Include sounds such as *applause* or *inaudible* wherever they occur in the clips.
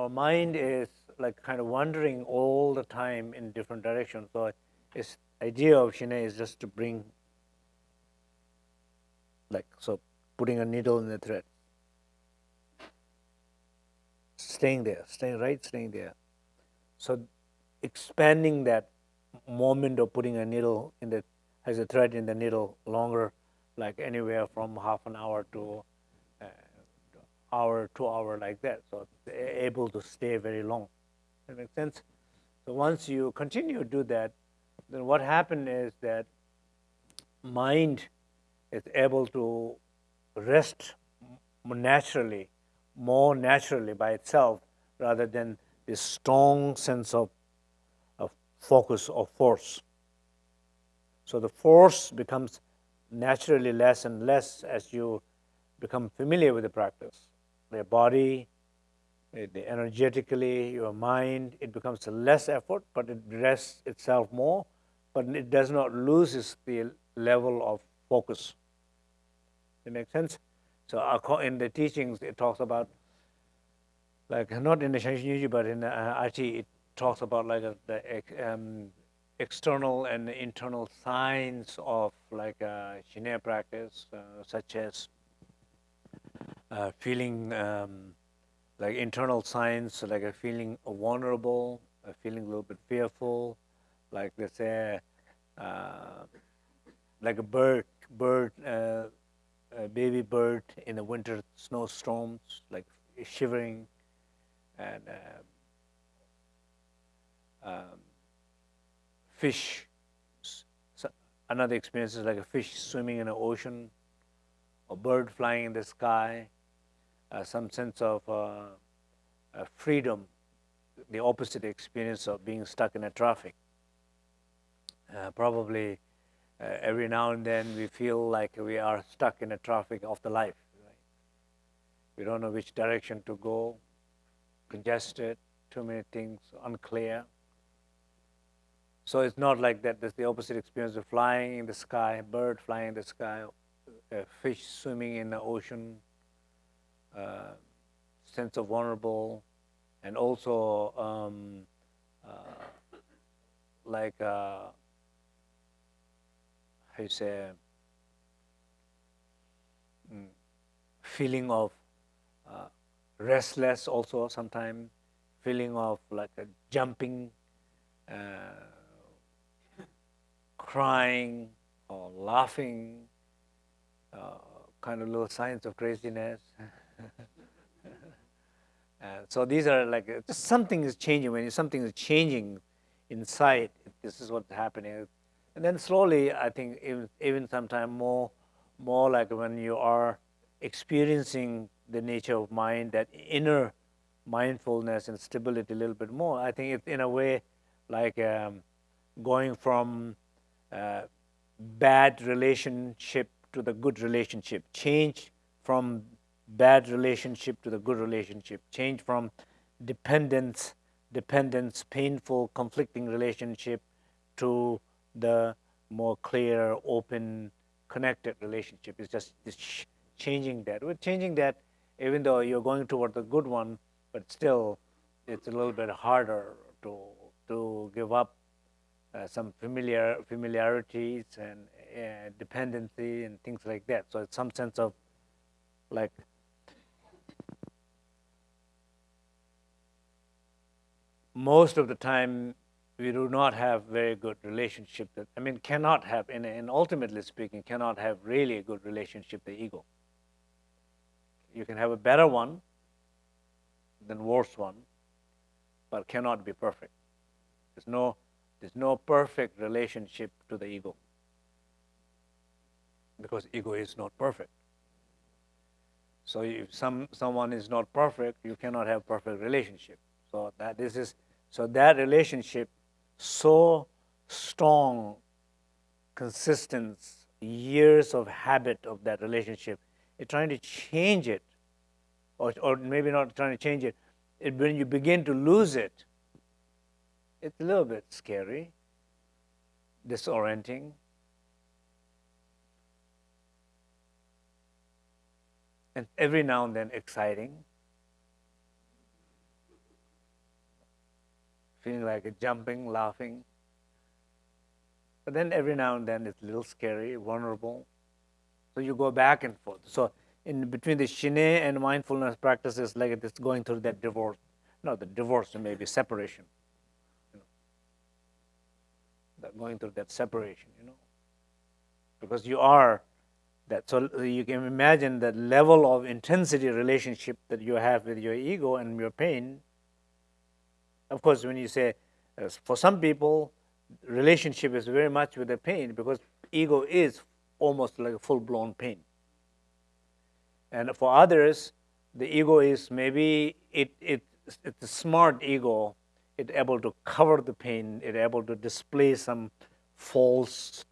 our mind is like kind of wandering all the time in different directions. So its idea of Shine is just to bring, like, so putting a needle in the thread. Staying there, staying right, staying there. So expanding that moment of putting a needle in the, as a thread in the needle longer, like anywhere from half an hour to hour, two hour like that. So able to stay very long. That makes sense? So once you continue to do that, then what happens is that mind is able to rest naturally, more naturally by itself, rather than this strong sense of, of focus or force. So the force becomes naturally less and less as you become familiar with the practice. The body, the energetically, your mind, it becomes less effort, but it rests itself more, but it does not lose the level of focus. It makes sense? So in the teachings, it talks about, like not in the Shanshin but in the uh, it talks about like a, the um, external and internal signs of like a Shinaya practice, uh, such as uh, feeling um, like internal signs, like a feeling vulnerable, a feeling a little bit fearful, like let's say, uh, like a bird, bird, uh, a baby bird in the winter snowstorms, like shivering, and uh, um, fish. So another experience is like a fish swimming in the ocean, a bird flying in the sky, some sense of uh, uh, freedom, the opposite experience of being stuck in a traffic. Uh, probably uh, every now and then we feel like we are stuck in a traffic of the life. Right? We don't know which direction to go, congested, too many things, unclear. So it's not like that. There's the opposite experience of flying in the sky, bird flying in the sky, fish swimming in the ocean, uh, sense of vulnerable, and also um, uh, like uh, how you say mm, feeling of uh, restless also sometimes feeling of like a jumping uh, crying or laughing uh, kind of little signs of craziness *laughs* *laughs* uh, so these are like uh, something is changing. When something is changing inside this is what's happening. And then slowly i think even even sometime more more like when you are experiencing the nature of mind that inner mindfulness and stability a little bit more i think it's in a way like um, going from uh, bad relationship to the good relationship. Change from bad relationship to the good relationship, change from dependence, dependence, painful, conflicting relationship to the more clear, open, connected relationship. It's just changing that. We're changing that even though you're going toward the good one, but still it's a little bit harder to, to give up uh, some familiar familiarities and uh, dependency and things like that. So it's some sense of like most of the time we do not have very good relationship that I mean cannot have and, and ultimately speaking cannot have really a good relationship the ego. You can have a better one than worse one, but cannot be perfect. There's no there's no perfect relationship to the ego. Because ego is not perfect. So if some someone is not perfect, you cannot have perfect relationship. So that this is so that relationship so strong, consistent, years of habit of that relationship. You're trying to change it, or, or maybe not trying to change it. it. When you begin to lose it, it's a little bit scary, disorienting. And every now and then exciting. Feeling like jumping, laughing. But then every now and then it's a little scary, vulnerable. So you go back and forth. So in between the shine and mindfulness practices, like it's going through that divorce. No, the divorce maybe separation. You know. Going through that separation, you know, because you are that. So you can imagine that level of intensity relationship that you have with your ego and your pain. Of course, when you say, uh, for some people, relationship is very much with the pain because ego is almost like a full-blown pain. And for others, the ego is maybe it, it it's a smart ego. It's able to cover the pain. It's able to display some false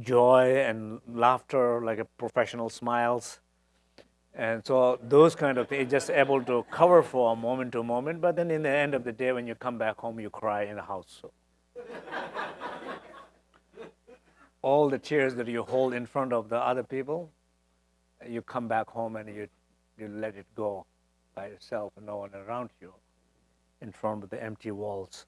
joy and laughter, like a professional smiles. And so those kind of things, just able to cover for a moment to a moment. But then in the end of the day, when you come back home, you cry in the house. So. *laughs* All the tears that you hold in front of the other people, you come back home and you, you let it go by yourself and no one around you in front of the empty walls.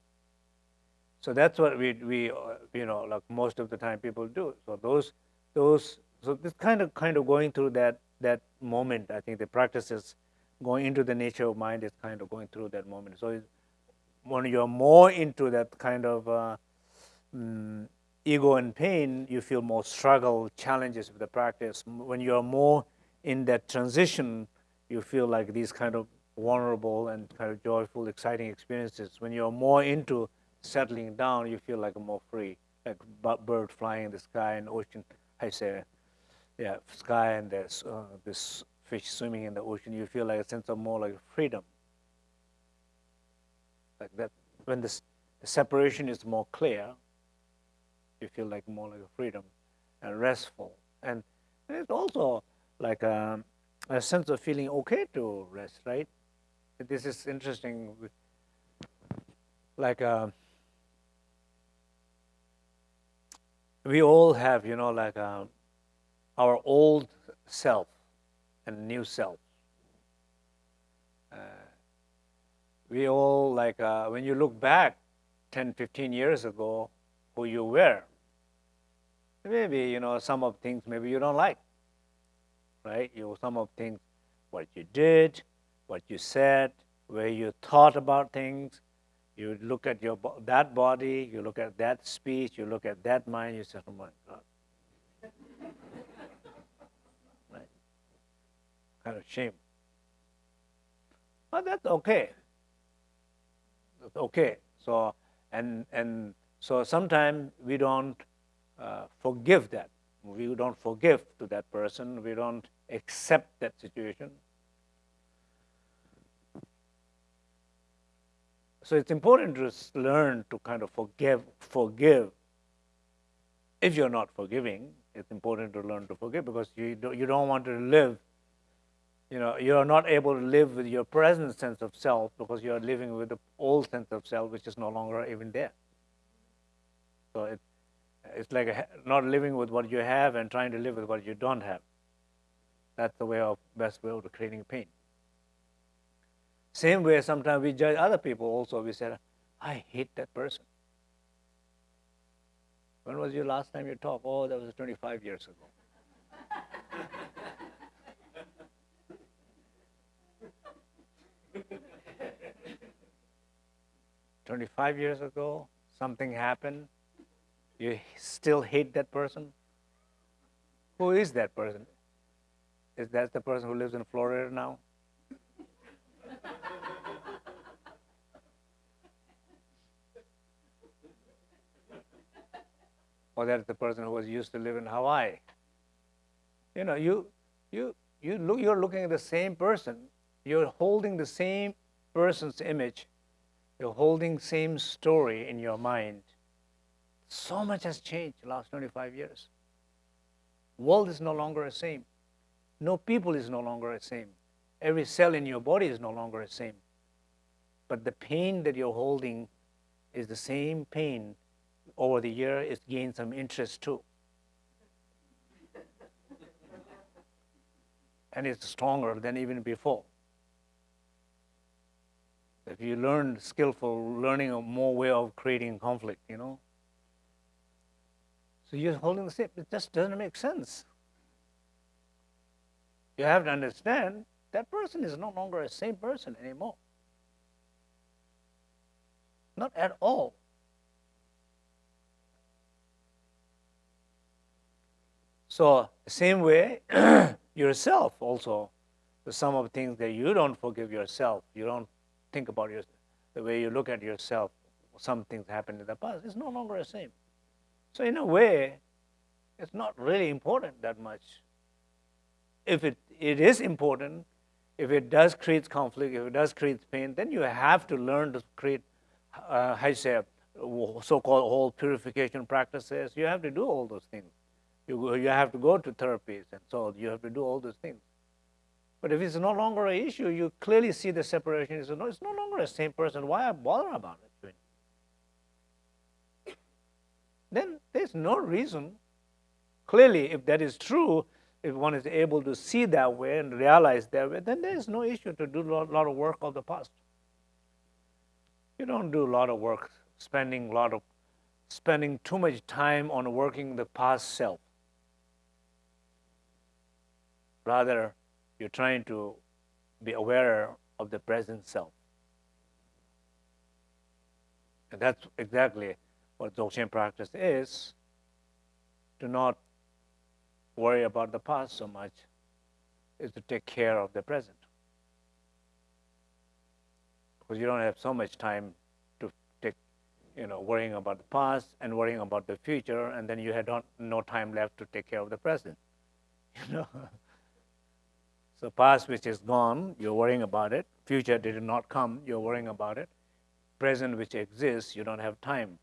So that's what we, we uh, you know, like most of the time people do. So those, those, so this kind of, kind of going through that, that moment, I think the practice is going into the nature of mind is kind of going through that moment. So when you're more into that kind of uh, um, ego and pain, you feel more struggle, challenges with the practice. When you're more in that transition, you feel like these kind of vulnerable and kind of joyful, exciting experiences. When you're more into settling down, you feel like more free, like bird flying in the sky and ocean. I say, yeah, sky and this, uh, this fish swimming in the ocean. You feel like a sense of more like freedom. Like that, when this, the separation is more clear, you feel like more like a freedom and restful. And it's also like a, um, a sense of feeling okay to rest, right? This is interesting. Like uh, we all have, you know, like uh, our old self and new self. Uh, we all like uh, when you look back 10, 15 years ago, who you were. Maybe you know some of things maybe you don't like right? You some of things, what you did, what you said, where you thought about things. You look at your that body, you look at that speech, you look at that mind. You say, "Oh my God." Kind of shame. But that's okay. That's okay. So and and so sometimes we don't uh, forgive that. We don't forgive to that person. We don't accept that situation. So it's important to learn to kind of forgive, forgive. If you're not forgiving, it's important to learn to forgive because you don't, you don't want to live, you know, you're not able to live with your present sense of self because you're living with the old sense of self, which is no longer even there. So it, it's like a, not living with what you have and trying to live with what you don't have. That's the way of best way of creating pain. Same way, sometimes we judge other people also. We say, I hate that person. When was your last time you talked? Oh, that was 25 years ago. *laughs* Twenty-five years ago, something happened. You still hate that person. Who is that person? Is that the person who lives in Florida now? or that's the person who was used to live in Hawaii. You know, you you you look you're looking at the same person. You're holding the same person's image. You're holding same story in your mind. So much has changed the last 25 years. World is no longer the same. No people is no longer the same. Every cell in your body is no longer the same. But the pain that you're holding is the same pain over the year. It's gained some interest too. and it's stronger than even before. If you learn skillful, learning a more way of creating conflict, you know. So you're holding the same. It just doesn't make sense. You have to understand that person is no longer a same person anymore. Not at all. So, same way, *clears throat* yourself also, the sum of things that you don't forgive yourself, you don't think about your, the way you look at yourself, some things happened in the past, it's no longer the same. So, in a way, it's not really important that much. If it, it is important, if it does create conflict, if it does create pain, then you have to learn to create, uh, how you say, so-called whole purification practices. You have to do all those things. You, you have to go to therapies, and so you have to do all those things. But if it's no longer an issue, you clearly see the separation. It's no, it's no longer the same person. Why bother about it? Then there's no reason. Clearly, if that is true, if one is able to see that way and realize that way, then there is no issue to do a lot of work of the past. You don't do a lot of work, spending a lot of spending too much time on working the past self. Rather, you're trying to be aware of the present self. And that's exactly what Dzogchen practice is, to not worry about the past so much, is to take care of the present. Because you don't have so much time to take, you know, worrying about the past and worrying about the future, and then you had no time left to take care of the present. *laughs* You know? So past which is gone, you're worrying about it. Future did not come, you're worrying about it. Present which exists, you don't have time.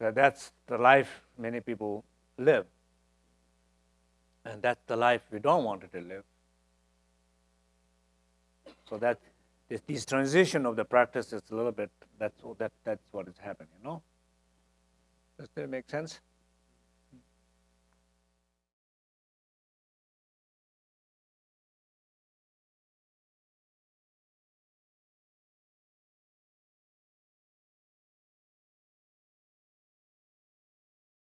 So that's the life many people live. And that's the life we don't want to live. So that this, this transition of the practice is a little bit, that's, that, that's what is happening, you know? Does that make sense?